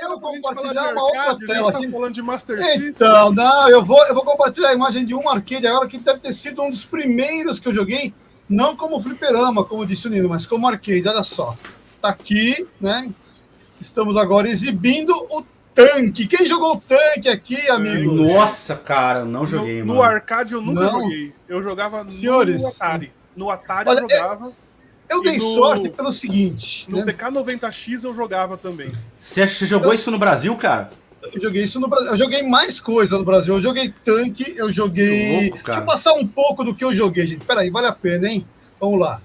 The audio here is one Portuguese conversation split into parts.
eu vou compartilhar uma outra tela tá aqui. falando de Master System. Então, não, eu vou, eu vou compartilhar a imagem de um arcade agora que deve ter sido um dos primeiros que eu joguei, não como fliperama, como disse o Nino, mas como arcade. Olha só. Tá aqui, né? Estamos agora exibindo o tanque. Quem jogou o tanque aqui, amigo? Nossa, cara, não joguei, no, mano. no arcade eu nunca Não. joguei. Eu jogava Senhores, no Atari. No Atari olha, eu jogava. Eu E dei no- sorte pelo seguinte, No né? TK90X eu jogava também. Você, você jogou isso no Brasil, cara? Eu joguei isso no Brasil. Eu joguei mais coisa no Brasil. Eu joguei tanque, eu joguei. Que louco, cara. Deixa eu passar um pouco do que eu joguei, gente. Peraí, vale a pena, hein? Vamos lá.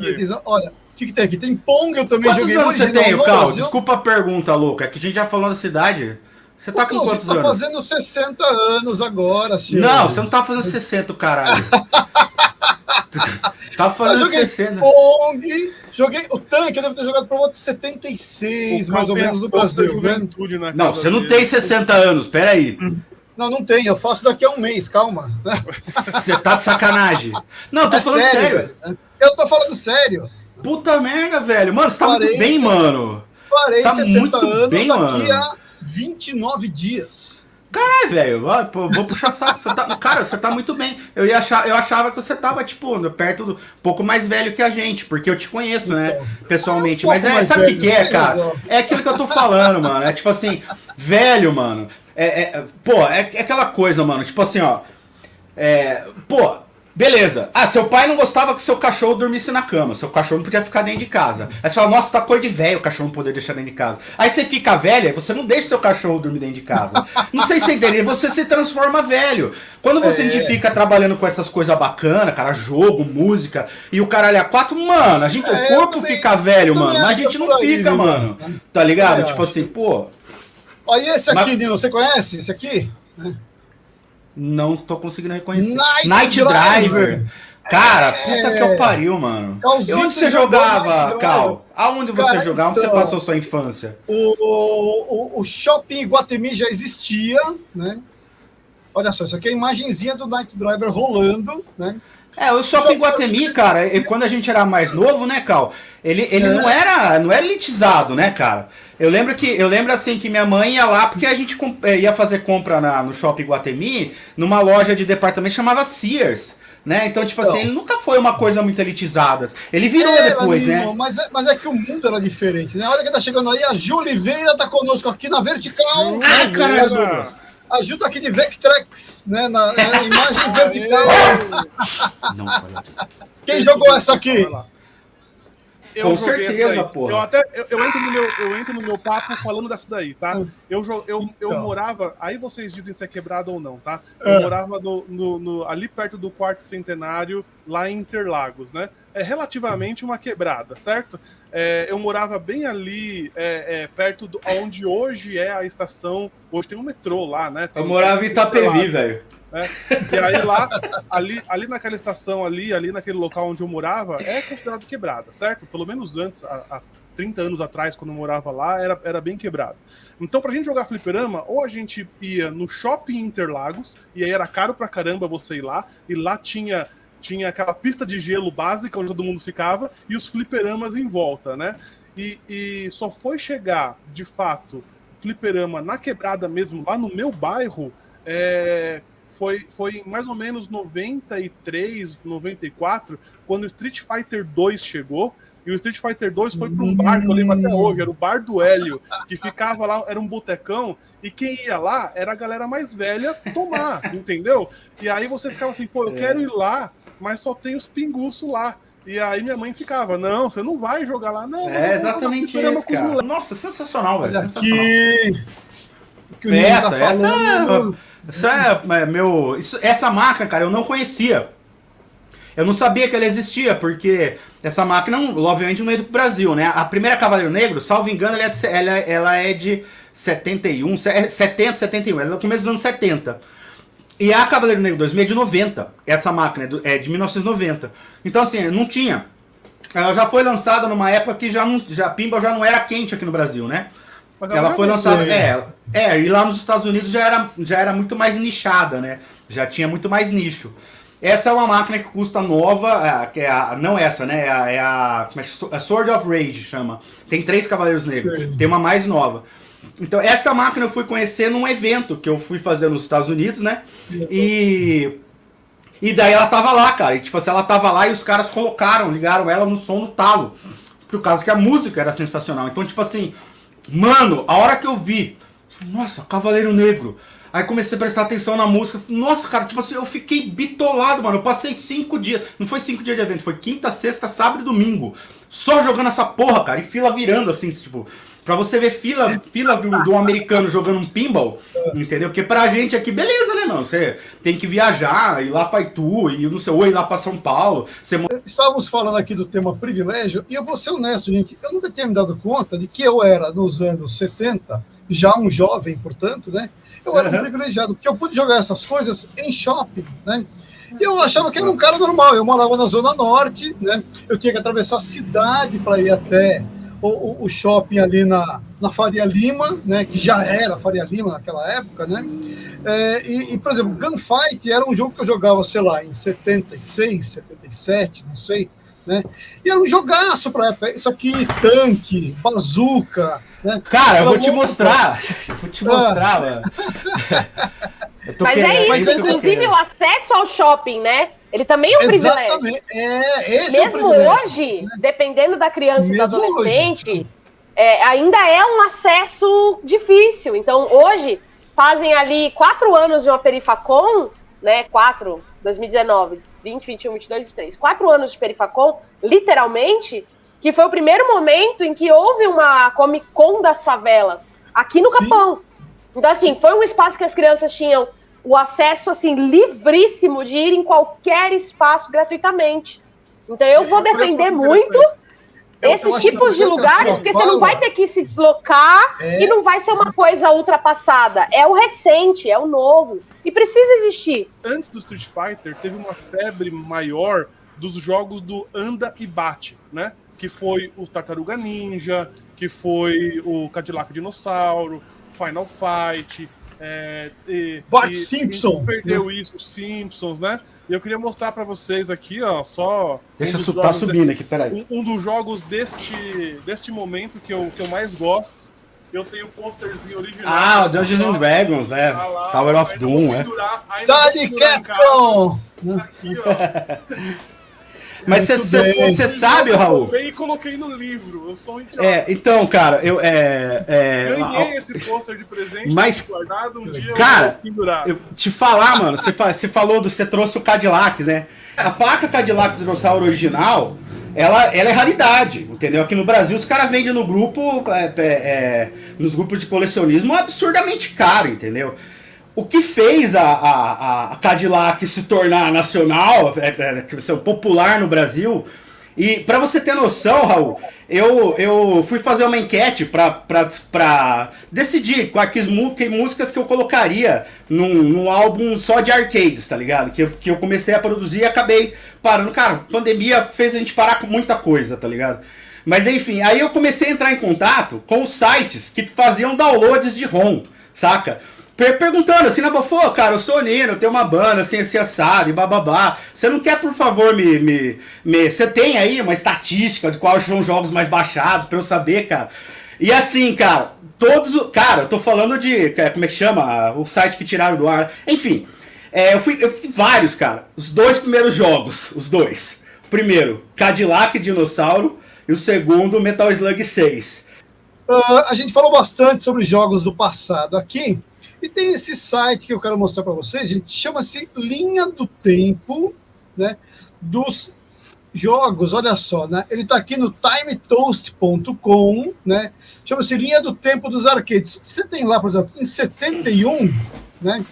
Eles- olha, o que, que tem aqui? Tem Pong, eu também Quantos joguei. anos você tem, Cal? Brasil. Desculpa a pergunta, louca. É que a gente já falou da cidade. Você tá O com quantos tá anos? fazendo 60 anos agora, senhor. Não, você não tá fazendo 60, caralho. tá Eu fazendo joguei 60. Pong, joguei o tanque, eu devo ter jogado volta de 76, O mais ou tem menos, da Brasil, né? juventude na Não, casa você não dele. tem 60 anos, peraí. Não, não tem, eu faço daqui a um mês, calma. Você tá de sacanagem. Não, tô É falando sério. velho. Eu tô falando sério. Puta merda, velho. Mano, você tá muito Parei, bem, você- mano. Farei Tá 60 muito anos bem, daqui mano. a 29 dias. É, velho, pô, vou puxar saco. Você tá, cara, você tá muito bem. Eu, ia achar, eu achava que você tava, tipo, perto do. um pouco mais velho que a gente, porque eu te conheço, né? Pessoalmente. um Mas é, sabe o que, que é, cara? ó. É aquilo que eu tô falando, mano. É tipo assim, velho, mano. É, é- pô, é, é aquela coisa, mano. Tipo assim, ó. É, pô, beleza. Ah, seu pai não gostava que seu cachorro dormisse na cama. Seu cachorro não podia ficar dentro de casa. Aí você fala, nossa, tá cor de velho o cachorro não poder deixar dentro de casa. Aí você fica velha, você não deixa seu cachorro dormir dentro de casa. Não sei se você entende, você se transforma velho. Quando você É. fica trabalhando com essas coisas bacanas, cara, jogo, música, e o caralho a quatro, mano, a gente, É, o corpo também- fica velho, mano, mas a que gente é não aí, fica, mano. Tá ligado? Eu Tipo assim, pô, Olha esse aqui, Mas- Nino, você conhece esse aqui? Não tô conseguindo reconhecer. Night Night, Driver. Driver. Cara, puta que eu pariu, mano. Calzito e onde você jogava, Night Cal? Aonde você Cara, jogava? Onde você então- passou sua infância? O, o, o shopping Iguatemi já existia, né? Olha só, isso aqui é a imagenzinha do Night Driver rolando, né? É, o Shopping Guatemi, cara, e quando a gente era mais novo, né, Cal? Ele, ele É. não era não era elitizado, né, cara? Eu lembro que eu lembro assim que minha mãe ia lá porque a gente eh, ia fazer compra na- no Shopping Guatemi, numa loja de departamento chamava Sears. Né? Então, tipo Então. assim, ele nunca foi uma coisa muito elitizada. Ele virou Era, depois, né? Mas é, mas é que o mundo era diferente, né? Olha quem tá chegando aí, a Ju Oliveira tá conosco aqui na vertical. Ah, caralho, Beleza. Douglas. A Ju tá aqui de Vectrex, né? Na, na imagem vertical. Não. Quem jogou essa aqui? Lá. Com certeza, porra. Eu até eu, eu entro no meu, eu entro no meu papo falando dessa daí, tá? Eu, jo- eu, eu Então. morava. Aí vocês dizem se é quebrado ou não, tá? Eu É. morava no, no- no- ali perto do quarto centenário, lá em Interlagos, né? É relativamente uma quebrada, certo? É, eu morava bem ali, é, é, perto do onde hoje é a estação. Hoje tem um metrô lá, né? Tem Eu um- morava em Itapevi, velho. e aí lá, ali, ali naquela estação ali, ali naquele local onde eu morava, é considerado quebrada, certo? Pelo menos antes, há, há 30 anos atrás, quando eu morava lá, era, era bem quebrado. Então, pra gente jogar fliperama, ou a gente ia no Shopping Interlagos, e aí era caro pra caramba você ir lá, e lá tinha tinha aquela pista de gelo básica onde todo mundo ficava, e os fliperamas em volta, né? E, e só foi chegar, de fato, fliperama na quebrada mesmo, lá no meu bairro, é, foi, foi em mais ou menos 93, 94, quando o Street Fighter 2 chegou. E o Street Fighter 2 foi para um bar que eu lembro até hoje, era o Bar do Hélio, que ficava lá, era um botecão, e quem ia lá era a galera mais velha tomar, entendeu? E aí você ficava assim, pô, eu quero ir lá, mas só tem os pinguços lá. E aí minha mãe ficava, não, você não vai jogar lá, não. É exatamente isso, cara. moleques." Nossa, sensacional, velho. Sensacional. que Nino Essa, tá essa falando. é, essa é, é, meu, isso- essa máquina, cara, eu não conhecia. Eu não sabia que ela existia, porque essa máquina, obviamente, não é do Brasil, né? A primeira Cavaleiro Negro, salvo engano, ela é de, ela, ela é de 71, se- é 70, 71, ela é do começo dos anos 70. E a Cavaleiro Negro 2000 é de 90, essa máquina é, é de 1990. Então, assim, não tinha. Ela já foi lançada numa época que já não, já, Pinball já não era quente aqui no Brasil, né? Mas Ela já foi lançada. É, é, e lá nos Estados Unidos já era, já era muito mais nichada, né? Já tinha muito mais nicho. Essa é uma máquina que custa nova, é, que é a, não essa, né? É a, é a, é a Sword of Rage chama. Tem três Cavaleiros Negros. Sim. Tem uma mais nova. Então, essa máquina eu fui conhecer num evento que eu fui fazer nos Estados Unidos, né? E. E daí ela tava lá, cara. E tipo assim, ela tava lá e os caras colocaram, ligaram ela no som no talo. Por causa que a música era sensacional. Então, tipo assim, mano, a hora que eu vi, nossa, Cavaleiro Negro. Aí comecei a prestar atenção na música. Nossa, cara, tipo assim, eu fiquei bitolado, mano. Eu passei cinco dias. Não foi cinco dias de evento, foi quinta, sexta, sábado e domingo. Só jogando essa porra, cara. E fila virando, assim, tipo. Pra você ver fila, fila do, do americano jogando um pinball, entendeu? Porque pra gente aqui, beleza, né, mano? Você tem que viajar, ir lá pra Itu, e não sei, ou ir lá pra São Paulo. Você... Estávamos falando aqui do tema privilégio, e eu vou ser honesto, gente. Eu nunca tinha me dado conta de que eu era, nos anos 70, já um jovem, portanto, né? Eu era um privilegiado, porque eu pude jogar essas coisas em shopping, né? E eu achava que era um cara normal. Eu morava na Zona Norte, né? Eu tinha que atravessar a cidade para ir até o, o, shopping ali na, na Faria Lima, né, que já era Faria Lima naquela época, né? É, e, e, por exemplo, Gunfight era um jogo que eu jogava, sei lá, em 76, 77, não sei, né? E era um jogaço para época. Isso aqui, tanque, bazuca, né? Cara, eu vou te mostrar. vou te mostrar, ah. mano. Mas querendo, é isso, é isso inclusive o acesso ao shopping, né? Ele também é um Exatamente. privilégio. É, esse Mesmo é hoje, né? dependendo da criança Mesmo e do adolescente, é, ainda é um acesso difícil. Então, hoje, fazem ali quatro anos de uma Perifacom, né? Quatro, 2019, 20, 21, 22, 23. Quatro anos de Perifacom, literalmente, que foi o primeiro momento em que houve uma Comic Con das favelas, aqui no Sim. Capão. Então, assim, foi um espaço que as crianças tinham o acesso assim livríssimo de ir em qualquer espaço gratuitamente. Então eu vou defender muito esses tipos de lugares, porque você não vai ter que se deslocar é... e não vai ser uma coisa ultrapassada. É o recente, é o novo. E precisa existir. Antes do Street Fighter, teve uma febre maior dos jogos do anda e bate, né? Que foi o Tartaruga Ninja, que foi o Cadillac Dinossauro, Final Fight, é, e, Bart e, Simpson. perdeu né? isso, Simpsons, né? E eu queria mostrar para vocês aqui, ó, só. Deixa um eu tá subindo desse, aqui, peraí. Um, um dos jogos deste, deste momento que eu, que eu mais gosto. Eu tenho o posterzinho original. Ah, o Dungeons and Dragons, né? Tá lá, Tower of Doom, é. Dali Capcom! Aqui, ó. Mas você sabe, Raul? Eu e coloquei no livro. Eu sou um É, então, cara, eu. É, é, Ganhei esse pôster de presente mas, guardado um dia. Cara, eu, eu te falar, mano, você falou do. Você trouxe o Cadillac, né? A placa Cadillac Dinossauro original. Ela, ela é raridade, entendeu? Aqui no Brasil os caras vendem no grupo, é, é, é, nos grupos de colecionismo absurdamente caro, entendeu? O que fez a, a, a Cadillac se tornar nacional, é, é, popular no Brasil, e para você ter noção, Raul, eu, eu fui fazer uma enquete para decidir quais que músicas que eu colocaria num, num álbum só de arcades, tá ligado? Que, que eu comecei a produzir e acabei parando. Cara, pandemia fez a gente parar com muita coisa, tá ligado? Mas enfim, aí eu comecei a entrar em contato com os sites que faziam downloads de ROM, saca? Perguntando assim, na boa, cara, eu sou Nino, eu tenho uma banda assim, assim, assado e bababá. Você não quer, por favor, me, me, me. Você tem aí uma estatística de quais são os jogos mais baixados pra eu saber, cara? E assim, cara, todos. Cara, eu tô falando de. É, como é que chama? O site que tiraram do ar. Enfim, é, eu, fui, eu fui vários, cara. Os dois primeiros jogos, os dois. O primeiro, Cadillac Dinossauro. E o segundo, Metal Slug 6. Uh, a gente falou bastante sobre jogos do passado aqui. E tem esse site que eu quero mostrar para vocês, gente, chama-se Linha do Tempo, né, dos jogos, olha só, né, ele está aqui no timetoast.com, né, chama-se Linha do Tempo dos Arcades. Você tem lá, por exemplo, em 71, né,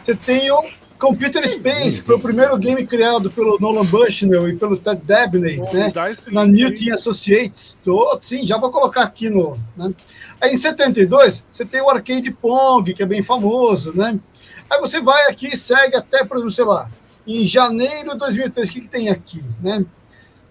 você tem o Computer Space, que foi o primeiro game criado pelo Nolan Bushnell e pelo Ted Dabney, né, na Newton Associates. Tô, sim, já vou colocar aqui no... Né, Aí em 72, você tem o Arcade Pong, que é bem famoso, né? Aí você vai aqui e segue até, por exemplo, sei lá, em janeiro de 2003, o que, que tem aqui, né?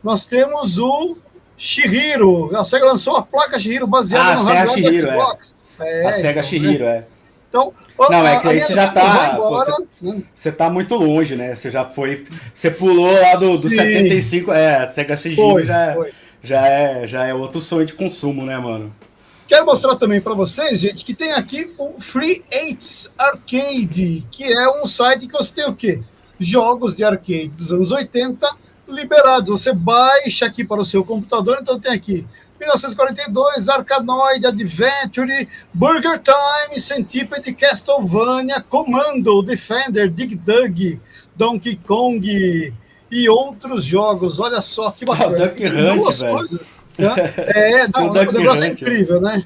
Nós temos o Shihiro, a SEGA lançou a placa Shihiro baseada ah, no hardware do Xbox. É. É, a SEGA então, Shihiro, né? é. Então, não, é que aí você já tá. Agora, pô, você, tá muito longe, né? Você já foi. Você pulou lá do, do 75. É, Sega CG já, já, é, já é outro sonho de consumo, né, mano? Quero mostrar também para vocês, gente, que tem aqui o Free Eights Arcade, que é um site que você tem o quê? Jogos de arcade dos anos 80 liberados. Você baixa aqui para o seu computador, então tem aqui 1942, Arcanoid, Adventure, Burger Time, Centipede, Castlevania, Commando, Defender, Dig Dug, Donkey Kong e outros jogos. Olha só que bacana. Ah, Duck Hunt, velho. Coisas, né? É, um negócio Hunt, incrível, né?